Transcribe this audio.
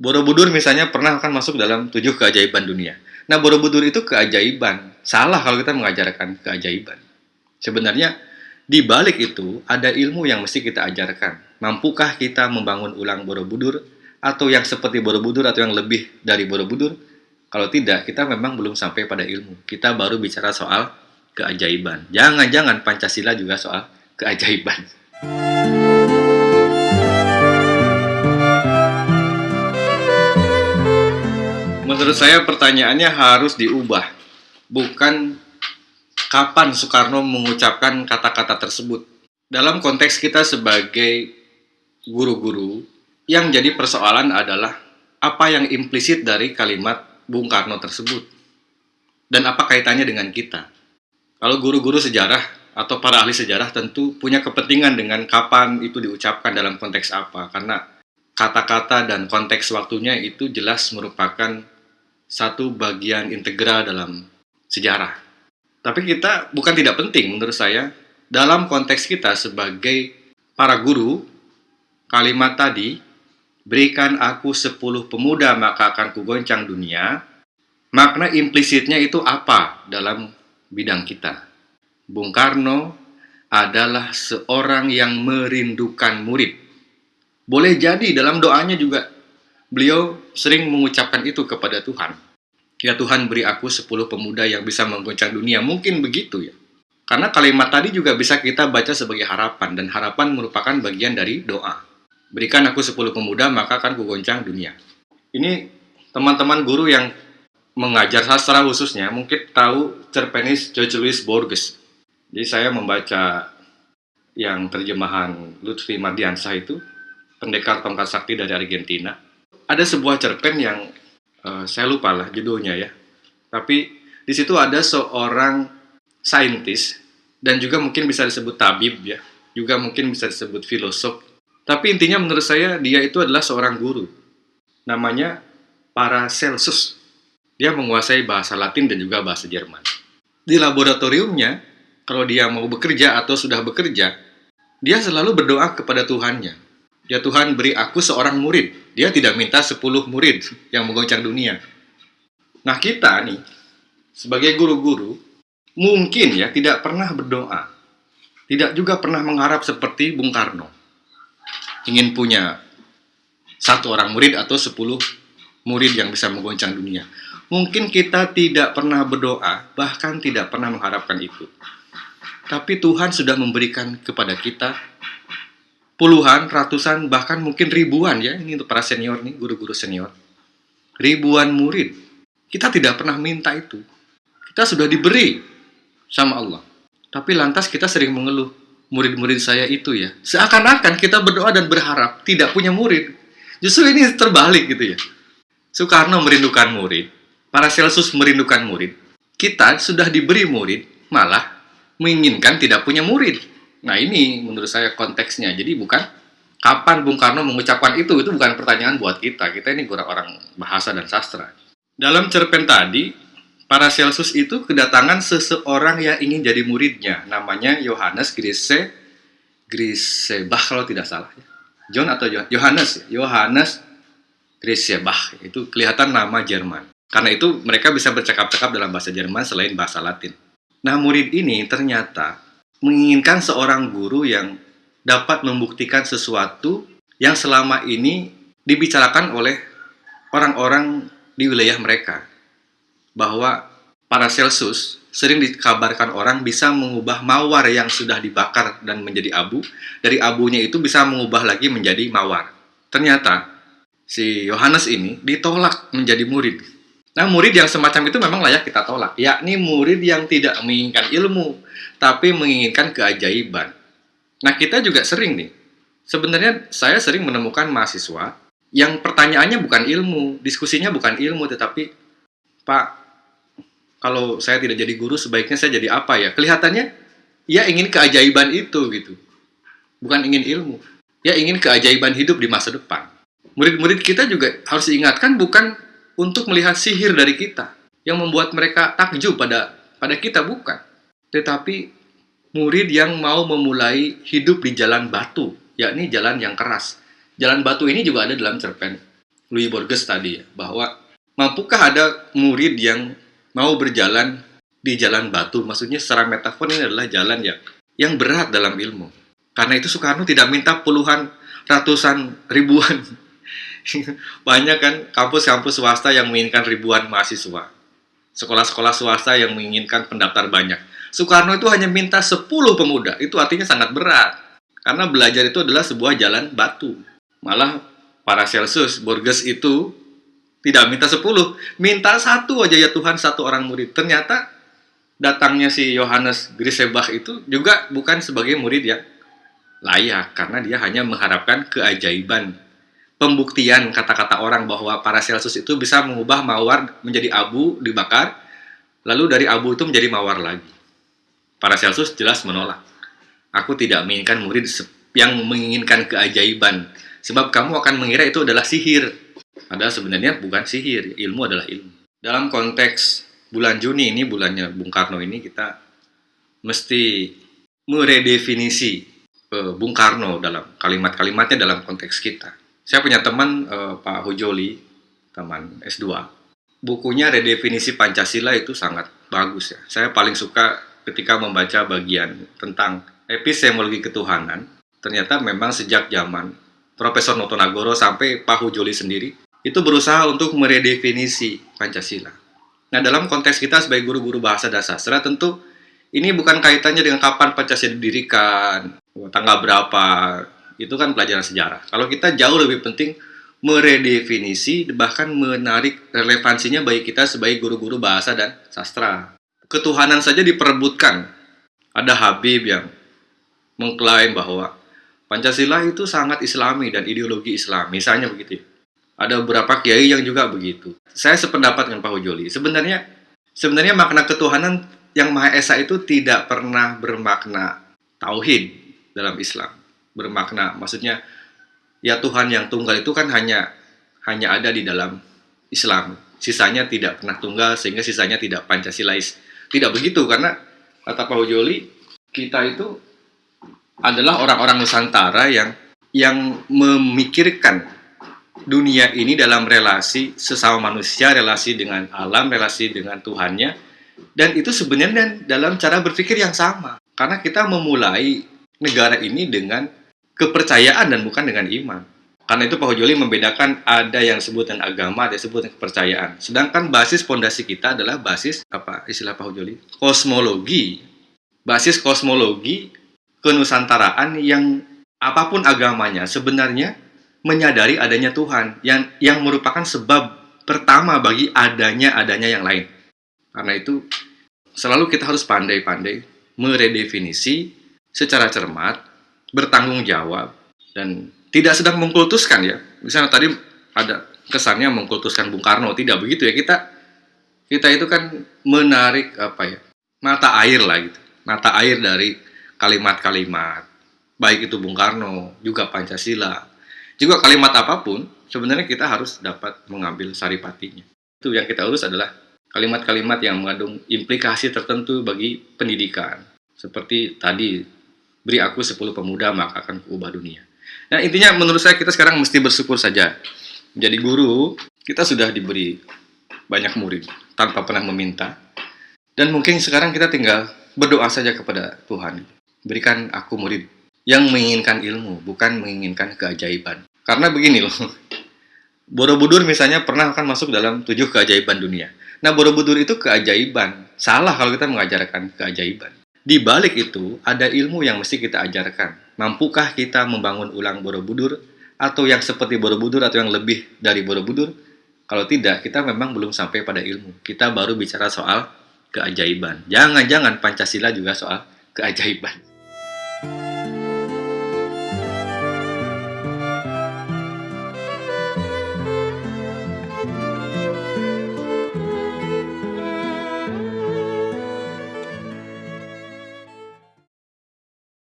Borobudur misalnya pernah akan masuk dalam tujuh keajaiban dunia. Nah, Borobudur itu keajaiban. Salah kalau kita mengajarkan keajaiban. Sebenarnya, di balik itu ada ilmu yang mesti kita ajarkan. Mampukah kita membangun ulang Borobudur? Atau yang seperti Borobudur atau yang lebih dari Borobudur? Kalau tidak, kita memang belum sampai pada ilmu. Kita baru bicara soal keajaiban. Jangan-jangan Pancasila juga soal keajaiban. Menurut saya pertanyaannya harus diubah. Bukan kapan Soekarno mengucapkan kata-kata tersebut. Dalam konteks kita sebagai guru-guru, yang jadi persoalan adalah apa yang implisit dari kalimat Bung Karno tersebut. Dan apa kaitannya dengan kita. Kalau guru-guru sejarah atau para ahli sejarah tentu punya kepentingan dengan kapan itu diucapkan dalam konteks apa. Karena kata-kata dan konteks waktunya itu jelas merupakan satu bagian integral dalam sejarah. Tapi kita bukan tidak penting menurut saya dalam konteks kita sebagai para guru kalimat tadi berikan aku sepuluh pemuda maka akan kugoncang dunia makna implisitnya itu apa dalam bidang kita Bung Karno adalah seorang yang merindukan murid boleh jadi dalam doanya juga beliau sering mengucapkan itu kepada Tuhan. Ya Tuhan beri aku 10 pemuda yang bisa menggoncang dunia. Mungkin begitu ya. Karena kalimat tadi juga bisa kita baca sebagai harapan. Dan harapan merupakan bagian dari doa. Berikan aku 10 pemuda maka akan kugoncang dunia. Ini teman-teman guru yang mengajar sastra khususnya mungkin tahu cerpenis George Louis Borges. Jadi saya membaca yang terjemahan Lutfi Mardiansah itu, pendekar tongkat sakti dari Argentina ada sebuah cerpen yang uh, saya lupa lah judulnya ya. Tapi di situ ada seorang saintis dan juga mungkin bisa disebut tabib ya, juga mungkin bisa disebut filosof. Tapi intinya menurut saya dia itu adalah seorang guru. Namanya Paracelsus. Dia menguasai bahasa Latin dan juga bahasa Jerman. Di laboratoriumnya, kalau dia mau bekerja atau sudah bekerja, dia selalu berdoa kepada Tuhannya Ya Tuhan beri aku seorang murid. Dia tidak minta sepuluh murid yang menggoncang dunia. Nah kita nih, sebagai guru-guru, mungkin ya tidak pernah berdoa. Tidak juga pernah mengharap seperti Bung Karno. Ingin punya satu orang murid atau sepuluh murid yang bisa menggoncang dunia. Mungkin kita tidak pernah berdoa, bahkan tidak pernah mengharapkan itu. Tapi Tuhan sudah memberikan kepada kita puluhan, ratusan, bahkan mungkin ribuan ya, ini untuk para senior nih, guru-guru senior. Ribuan murid. Kita tidak pernah minta itu. Kita sudah diberi sama Allah. Tapi lantas kita sering mengeluh, murid-murid saya itu ya. Seakan-akan kita berdoa dan berharap tidak punya murid. Justru ini terbalik gitu ya. Soekarno merindukan murid, para Celsus merindukan murid. Kita sudah diberi murid, malah menginginkan tidak punya murid. Nah ini menurut saya konteksnya. Jadi bukan kapan Bung Karno mengucapkan itu, itu bukan pertanyaan buat kita. Kita ini orang bahasa dan sastra. Dalam cerpen tadi, para Celsus itu kedatangan seseorang yang ingin jadi muridnya. Namanya Yohanes Grise, Grisebach kalau tidak salah. Ya. John atau Yohanes, Yohanes Grisebach. Itu kelihatan nama Jerman. Karena itu mereka bisa bercakap-cakap dalam bahasa Jerman selain bahasa Latin. Nah murid ini ternyata menginginkan seorang guru yang dapat membuktikan sesuatu yang selama ini dibicarakan oleh orang-orang di wilayah mereka. Bahwa para Celsus sering dikabarkan orang bisa mengubah mawar yang sudah dibakar dan menjadi abu, dari abunya itu bisa mengubah lagi menjadi mawar. Ternyata si Yohanes ini ditolak menjadi murid. Nah, murid yang semacam itu memang layak kita tolak, yakni murid yang tidak menginginkan ilmu, tapi menginginkan keajaiban. Nah, kita juga sering nih. Sebenarnya saya sering menemukan mahasiswa yang pertanyaannya bukan ilmu, diskusinya bukan ilmu, tetapi Pak, kalau saya tidak jadi guru, sebaiknya saya jadi apa ya? Kelihatannya ya ingin keajaiban itu gitu. Bukan ingin ilmu. Ya ingin keajaiban hidup di masa depan. Murid-murid kita juga harus diingatkan bukan untuk melihat sihir dari kita yang membuat mereka takjub pada pada kita bukan tetapi murid yang mau memulai hidup di jalan batu, yakni jalan yang keras. Jalan batu ini juga ada dalam cerpen Louis Borges tadi bahwa mampukah ada murid yang mau berjalan di jalan batu? Maksudnya secara metafor ini adalah jalan yang yang berat dalam ilmu. Karena itu Soekarno tidak minta puluhan, ratusan, ribuan. Banyak kan kampus-kampus swasta yang menginginkan ribuan mahasiswa. Sekolah-sekolah swasta yang menginginkan pendaftar banyak. Soekarno itu hanya minta 10 pemuda. Itu artinya sangat berat. Karena belajar itu adalah sebuah jalan batu. Malah para Celsius, Borges itu tidak minta 10, minta satu aja ya Tuhan, satu orang murid. Ternyata datangnya si Yohanes Grisebach itu juga bukan sebagai murid yang layak, karena dia hanya mengharapkan keajaiban. Pembuktian kata-kata orang bahwa para Celsius itu bisa mengubah mawar menjadi abu dibakar, lalu dari abu itu menjadi mawar lagi. Para Celsius jelas menolak. Aku tidak menginginkan murid yang menginginkan keajaiban, Sebab kamu akan mengira itu adalah sihir. Padahal sebenarnya bukan sihir, ilmu adalah ilmu. Dalam konteks bulan Juni ini, bulannya Bung Karno ini, kita mesti meredefinisi uh, Bung Karno dalam kalimat-kalimatnya dalam konteks kita. Saya punya teman uh, Pak Hojoli, teman S2. Bukunya redefinisi Pancasila itu sangat bagus ya. Saya paling suka ketika membaca bagian tentang epistemologi ketuhanan. Ternyata memang sejak zaman Profesor Notonagoro sampai Pak Hujoli sendiri itu berusaha untuk meredefinisi Pancasila. Nah, dalam konteks kita sebagai guru-guru bahasa dan sastra, tentu ini bukan kaitannya dengan kapan Pancasila didirikan, tanggal berapa, itu kan pelajaran sejarah. Kalau kita jauh lebih penting meredefinisi, bahkan menarik relevansinya bagi kita sebagai guru-guru bahasa dan sastra. Ketuhanan saja diperebutkan. Ada Habib yang mengklaim bahwa Pancasila itu sangat islami dan ideologi Islam, misalnya begitu. Ada beberapa kiai yang juga begitu. Saya sependapat dengan Pak Hujoli. Sebenarnya sebenarnya makna ketuhanan yang Maha Esa itu tidak pernah bermakna tauhid dalam Islam. Bermakna maksudnya ya Tuhan yang tunggal itu kan hanya hanya ada di dalam Islam. Sisanya tidak pernah tunggal sehingga sisanya tidak Pancasilais. Tidak begitu karena kata Pak Hujoli kita itu adalah orang-orang Nusantara yang yang memikirkan dunia ini dalam relasi sesama manusia, relasi dengan alam, relasi dengan Tuhannya, dan itu sebenarnya dalam cara berpikir yang sama. Karena kita memulai negara ini dengan kepercayaan dan bukan dengan iman. Karena itu Pak Hojoli membedakan ada yang disebut dengan agama, ada yang disebut dengan kepercayaan. Sedangkan basis fondasi kita adalah basis apa istilah Pak Hojoli? Kosmologi. Basis kosmologi kenusantaraan yang apa pun agamanya sebenarnya menyadari adanya Tuhan yang yang merupakan sebab pertama bagi adanya adanya yang lain. Karena itu selalu kita harus pandai-pandai meredefinisi secara cermat, bertanggung jawab dan tidak sedang mengkultuskan ya. Misalnya tadi ada kesannya mengkultuskan Bung Karno, tidak begitu ya. Kita kita itu kan menarik apa ya? mata air lah gitu. Mata air dari kalimat-kalimat, baik itu Bung Karno, juga Pancasila, juga kalimat apa pun, sebenarnya kita harus dapat mengambil saripatinya. Itu yang kita urus adalah kalimat-kalimat yang mengandung implikasi tertentu bagi pendidikan. Seperti tadi, beri aku 10 pemuda maka akan kuubah dunia. Nah intinya menurut saya kita sekarang mesti bersyukur saja. Menjadi guru, kita sudah diberi banyak murid tanpa pernah meminta. Dan mungkin sekarang kita tinggal berdoa saja kepada Tuhan. Berikan aku murid yang menginginkan ilmu, bukan menginginkan keajaiban. Karena begini loh, Borobudur misalnya pernah akan masuk dalam tujuh keajaiban dunia. Nah, Borobudur itu keajaiban. Salah kalau kita mengajarkan keajaiban. Di balik itu, ada ilmu yang mesti kita ajarkan. Mampukah kita membangun ulang Borobudur? Atau yang seperti Borobudur atau yang lebih dari Borobudur? Kalau tidak, kita memang belum sampai pada ilmu. Kita baru bicara soal keajaiban. Jangan-jangan Pancasila juga soal keajaiban.